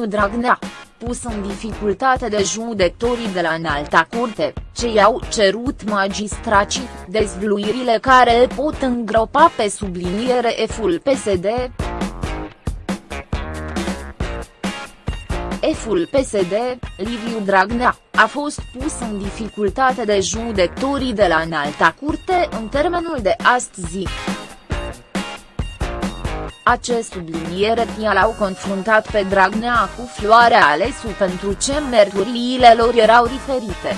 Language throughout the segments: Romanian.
Liviu Dragnea, pus în dificultate de judecătorii de la înalta curte, ce i-au cerut magistracii, dezvluirile care îl pot îngropa pe subliniere F-ul PSD. F-ul PSD, Liviu Dragnea, a fost pus în dificultate de judecătorii de la înalta curte în termenul de astăzi. Acest subliniere l-au confruntat pe Dragnea cu Floarea Alesu pentru ce mărturiile lor erau diferite.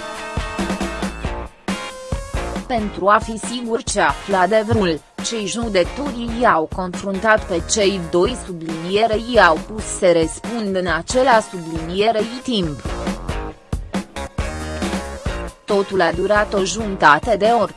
Pentru a fi sigur ce afla adevărul, cei judecătorii i-au confruntat pe cei doi subliniere i-au pus să răspund în acela sublinierei timp. Totul a durat o jumătate de oră.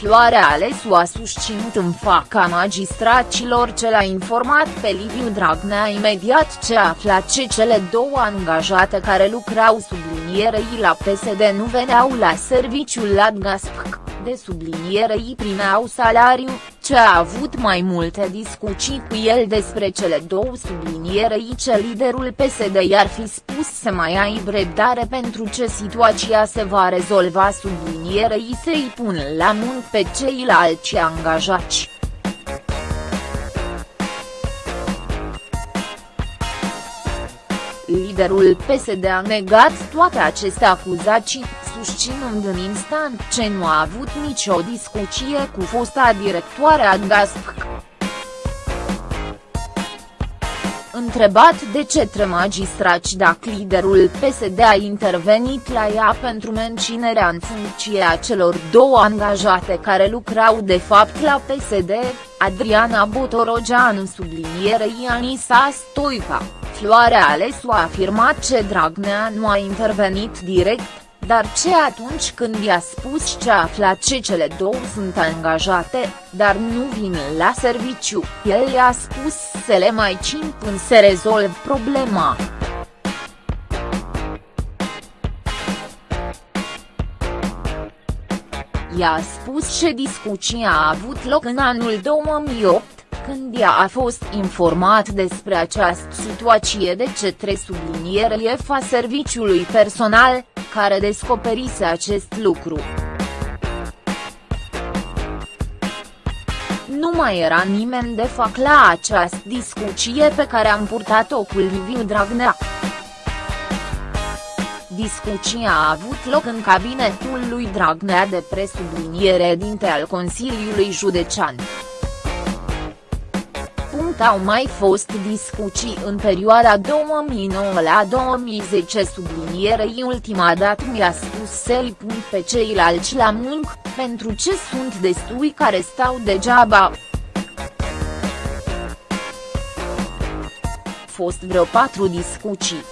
Floarea Alesu a susținut în faca magistracilor ce l-a informat pe Liviu Dragnea imediat ce afla ce cele două angajate care lucrau sublinierei la PSD nu veneau la serviciul la GASPC de sublinierei primeau salariu, ce a avut mai multe discuții cu el despre cele două sublinierei ce liderul PSD i-ar fi spus să mai aibă răbdare pentru ce situația se va rezolva sublinierei să-i pun la muncă pe ceilalți angajați. Liderul PSD a negat toate aceste acuzații, susținând în instant ce nu a avut nicio discuție cu fosta directoare a GASP. Întrebat de cetre magistrați dacă liderul PSD a intervenit la ea pentru menținerea în funcție a celor două angajate care lucrau de fapt la PSD, Adriana Botorogeanu sublinierei Anisa Stoica, Floarea Alesu a afirmat ce Dragnea nu a intervenit direct, dar ce atunci când i-a spus ce a aflat ce cele două sunt angajate, dar nu vin la serviciu, el i-a spus să le mai cin până se rezolv problema. I-a spus ce discuția a avut loc în anul 2008, când ea a fost informat despre această situație de cetre subliniere fa serviciului personal, care descoperise acest lucru. Nu mai era nimeni de fac la această discuție pe care am purtat-o cu Liviu Dragnea. Discuția a avut loc în cabinetul lui Dragnea de presubliniere dinte al Consiliului Județean au mai fost discuții în perioada 2009 la 2010 sublinierei ultima dată mi-a spus să-i pun pe ceilalți la muncă, pentru ce sunt destui care stau degeaba. Fost vreo patru discuții.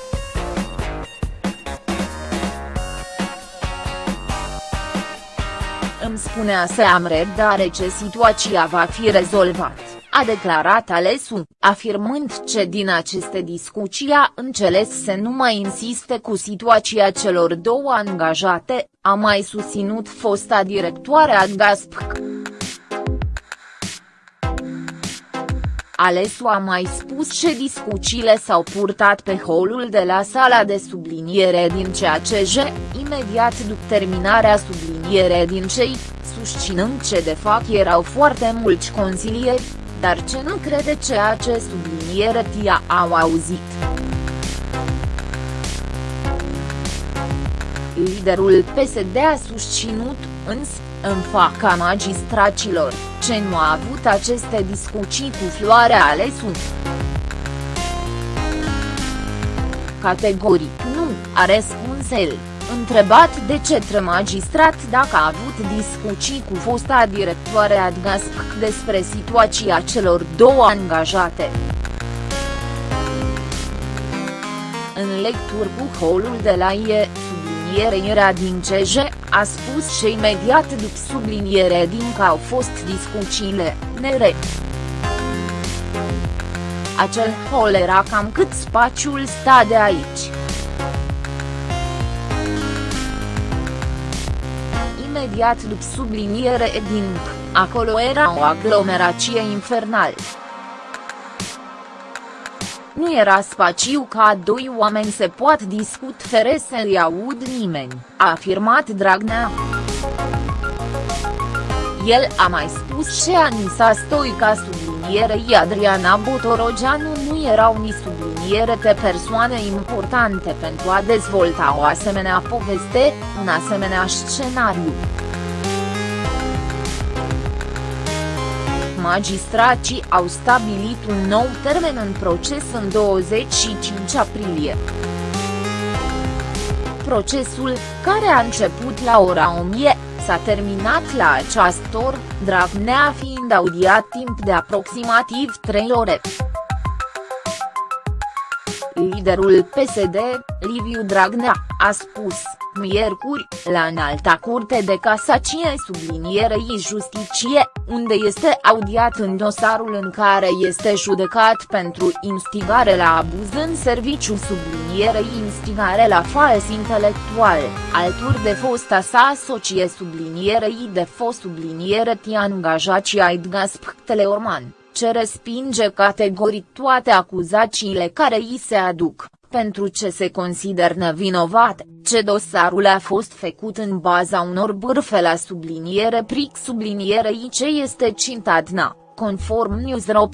Îmi spunea să am răbdare ce situația va fi rezolvată a declarat Alesu, afirmând ce din aceste discuții a înțeles să nu mai insiste cu situația celor două angajate, a mai susținut fosta directoare a GASPC. Alesu a mai spus ce discuțiile s-au purtat pe holul de la sala de subliniere din CACJ, imediat după terminarea subliniere din cei, susținând ce de fapt erau foarte mulți consilieri, dar ce nu crede ceea ce subliniere tia au auzit. Liderul PSD a susținut, însă, în faca magistracilor, ce nu a avut aceste discuții cu Floarea Alesu. Categoric nu, a răspuns el. Întrebat de cetre magistrat dacă a avut discuții cu fosta directoare Adgasc despre situația celor două angajate. În lecturi cu holul de la IE, sublinierea din CJ, a spus și imediat după subliniere din că au fost discuțiile, nere. Acel hol era cam cât spațiul sta de aici. Imediat după subliniere Edinc, acolo era o aglomerație infernală. Nu era spațiu ca doi oameni se pot discut fără să-i aud nimeni, a afirmat Dragnea. El a mai spus și Anisa Stoica sublinierei Adriana Botorogeanu nu erau ni subliniere de persoane importante pentru a dezvolta o asemenea poveste, un asemenea scenariu. magistrații au stabilit un nou termen în proces în 25 aprilie. Procesul, care a început la ora 1000, s-a terminat la această oră, Dragnea fiind audiat timp de aproximativ 3 ore. Liderul PSD, Liviu Dragnea, a spus, miercuri, la înalta curte de casacie sublinierei justiție, unde este audiat în dosarul în care este judecat pentru instigare la abuz în serviciu sublinierei instigare la fals intelectual, alături de fosta sa socie sublinierei de fost subliniere Tian Gajaci Aidgas Pcteleorman ce respinge categoric toate acuzațiile care îi se aduc, pentru ce se consider nevinovat, ce dosarul a fost făcut în baza unor bârfe la subliniere pric sublinierei ce este cintadna, conform News.ro.